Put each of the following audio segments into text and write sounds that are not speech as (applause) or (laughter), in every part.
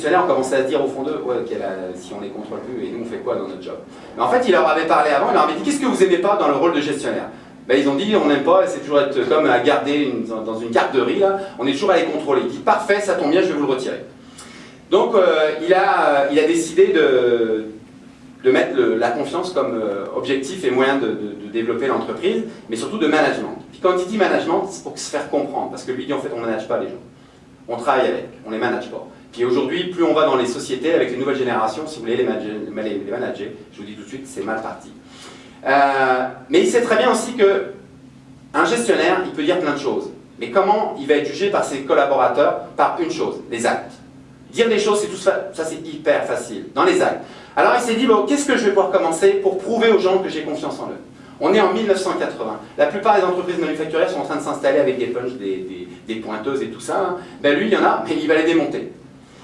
gestionnaires ont commencé à se dire au fond d'eux, si on les contrôle plus, et nous on fait quoi dans notre job? Mais en fait, il leur avait parlé avant, il leur avait dit, qu'est-ce que vous aimez pas dans le rôle de gestionnaire? Ben, ils ont dit on n'aime pas, c'est toujours être comme à garder dans une garderie, là, on est toujours à les contrôler. Il dit parfait, ça tombe bien, je vais vous le retirer. Donc euh, il, a, il a décidé de, mettre la confiance comme euh, objectif et moyen de, développer l'entreprise, mais surtout de management. Puis quand il dit management, c'est pour se faire comprendre, parce que lui dit en fait on ne manage pas les gens. On travaille avec, on les manage pas. Puis aujourd'hui, plus on va dans les sociétés avec les nouvelles générations, si vous voulez les manager, je vous dis tout de suite, c'est mal parti. Euh, mais il sait très bien aussi que un gestionnaire, il peut dire plein de choses. Mais comment il va être jugé par ses collaborateurs Par une chose, les actes? Dire des choses, c'est tout ça, ça c'est hyper facile, dans les actes. Alors il s'est dit, bon, qu'est-ce que je vais pouvoir commencer pour prouver aux gens que j'ai confiance en eux? On est en 1980. La plupart des entreprises manufacturières sont en train de s'installer avec des punches, des, pointeuses et tout ça. Hein. Ben lui, il y en a, mais il va les démonter.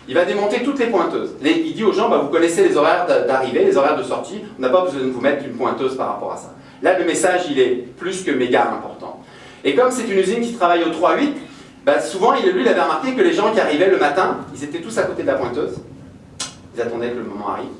Il va démonter toutes les pointeuses. il dit aux gens, bah, vous connaissez les horaires d'arrivée, les horaires de sortie, on n'a pas besoin de vous mettre une pointeuse par rapport à ça. Là, le message, il est plus que méga important. Et comme c'est une usine qui travaille au 3-8, bah, souvent, lui, il avait remarqué que les gens qui arrivaient le matin, ils étaient tous à côté de la pointeuse. Ils attendaient que le moment arrive.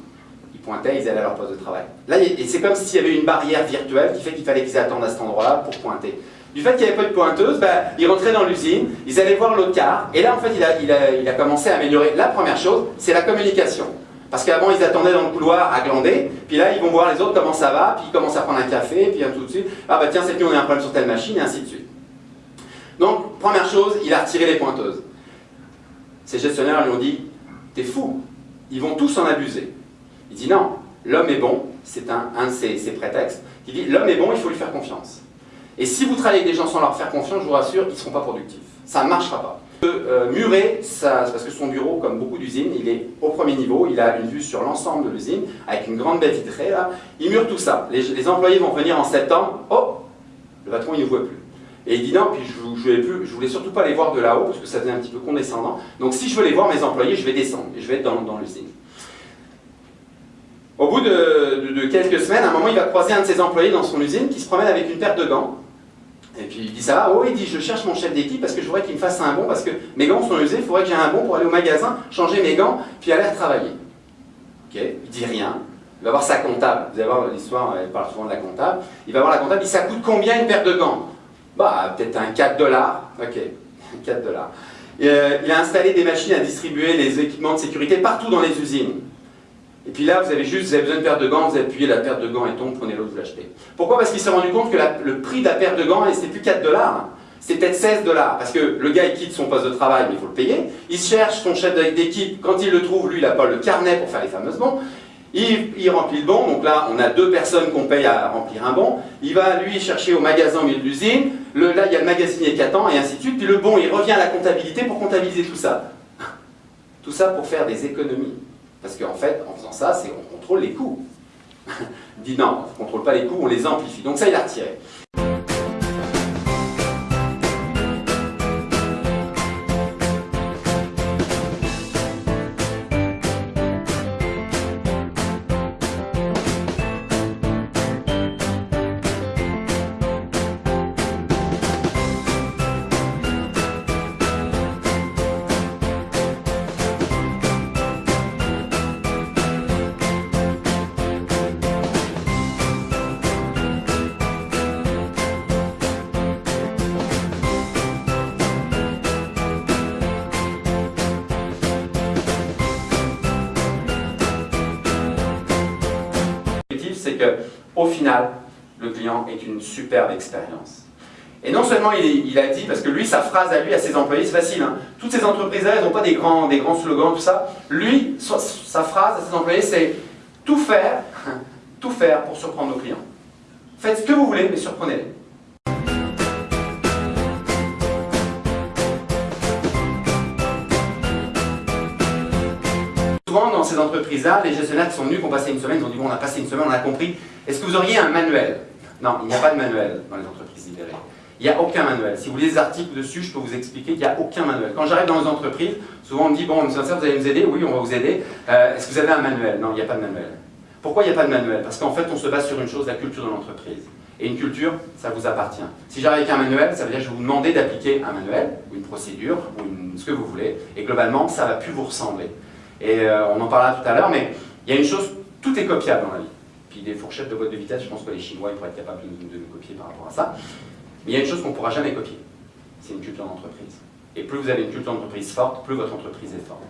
Ils pointaient, ils allaient à leur poste de travail. Là, c'est comme s'il y avait une barrière virtuelle qui fait qu'il fallait qu'ils attendent à cet endroit-là pour pointer. Du fait qu'il n'y avait pas de pointeuse, ils rentraient dans l'usine, ils allaient voir l'autre car, et là, en fait, il a, commencé à améliorer. La première chose, c'est la communication. Parce qu'avant, ils attendaient dans le couloir à glander, puis là, ils vont voir les autres comment ça va, puis ils commencent à prendre un café, puis tout de suite, ah bah tiens, cette nuit, on a un problème sur telle machine, et ainsi de suite. Donc, première chose, il a retiré les pointeuses. Ces gestionnaires lui ont dit, t'es fou, ils vont tous en abuser. Il dit non, l'homme est bon, c'est un, un de ses prétextes. Il dit, l'homme est bon, il faut lui faire confiance. Et si vous travaillez avec des gens sans leur faire confiance, je vous rassure, ils ne seront pas productifs. Ça ne marchera pas. Euh, murer, ça, parce que son bureau, comme beaucoup d'usines, il est au premier niveau, il a une vue sur l'ensemble de l'usine, avec une grande baie vitrée, là. Il mure tout ça. Les, employés vont venir en septembre, oh, le patron, il ne voit plus. Et il dit non, puis je ne voulais, surtout pas les voir de là-haut, parce que ça faisait un petit peu condescendant. Donc si je veux les voir, mes employés, je vais descendre, et je vais être dans, dans l'usine. Au bout de, de, quelques semaines, à un moment, il va croiser un de ses employés dans son usine qui se promène avec une paire de gants. Et puis il dit ça va, oh il dit je cherche mon chef d'équipe parce que je voudrais qu'il me fasse un bon parce que mes gants sont usés, il faudrait que j'ai un bon pour aller au magasin, changer mes gants, puis aller travailler. Ok, il dit rien. Il va voir sa comptable, vous allez voir l'histoire, elle parle souvent de la comptable. Il va voir la comptable, il dit ça coûte combien une paire de gants? Bah peut-être un 4 dollars. Ok, (laughs) 4 dollars. Euh, il a installé des machines à distribuer les équipements de sécurité partout dans les usines. Et puis là, vous avez juste, vous avez besoin de paire de gants, vous appuyez la paire de gants et tombe, prenez l'autre, vous l'achetez. Pourquoi? Parce qu'il s'est rendu compte que le prix de la paire de gants, c'était plus 4 dollars, c'était peut-être 16 dollars. Parce que le gars, il quitte son poste de travail, mais il faut le payer. Il cherche son chef d'équipe, quand il le trouve, lui, il n'a pas le carnet pour faire les fameuses bons. Il, remplit le bon, donc là, on a deux personnes qu'on paye à remplir un bon. Il va, lui, chercher au magasin au milieu de l'usine. Là, il y a le magasinier qui attend, et ainsi de suite. Puis le bon, il revient à la comptabilité pour comptabiliser tout ça. Tout ça pour faire des économies. Parce qu'en fait, en faisant ça, c'est on contrôle les coûts. (laughs) dit non, on ne contrôle pas les coûts, on les amplifie. Donc ça, il a retiré. Au final, le client est une superbe expérience. Et non seulement il, a dit, parce que lui, sa phrase à lui, à ses employés, c'est facile. Hein. Toutes ces entreprises-là, elles n'ont pas des grands, des grands slogans, tout ça. Lui, sa phrase à ses employés, c'est tout faire, (laughs) tout faire pour surprendre nos clients. Faites ce que vous voulez, mais surprenez-les. Dans ces entreprises-là, les gestionnaires qui sont venus, qui ont passé une semaine, ils ont dit bon, on a passé une semaine, on a compris. Est-ce que vous auriez un manuel? Non, il n'y a pas de manuel dans les entreprises libérées. Il n'y a aucun manuel. Si vous lisez des articles dessus, je peux vous expliquer qu'il n'y a aucun manuel. Quand j'arrive dans les entreprises, souvent on me dit bon, monsieur vous allez nous aider? Oui, on va vous aider. Euh, est-ce que vous avez un manuel? Non, il n'y a pas de manuel. Pourquoi il n'y a pas de manuel? Parce qu'en fait, on se base sur une chose, la culture de l'entreprise. Et une culture, ça vous appartient. Si j'arrive avec un manuel, ça veut dire que je vais vous demander d'appliquer un manuel, une procédure, ou ce que vous voulez, et globalement, ça ne va plus vous ressembler. Et euh, on en parlera tout à l'heure, mais il y a une chose, tout est copiable dans la vie. Puis des fourchettes de boîte de vitesse, je pense que les Chinois ils pourraient être capables de, de nous copier par rapport à ça. Mais il y a une chose qu'on ne pourra jamais copier, c'est une culture d'entreprise. Et plus vous avez une culture d'entreprise forte, plus votre entreprise est forte.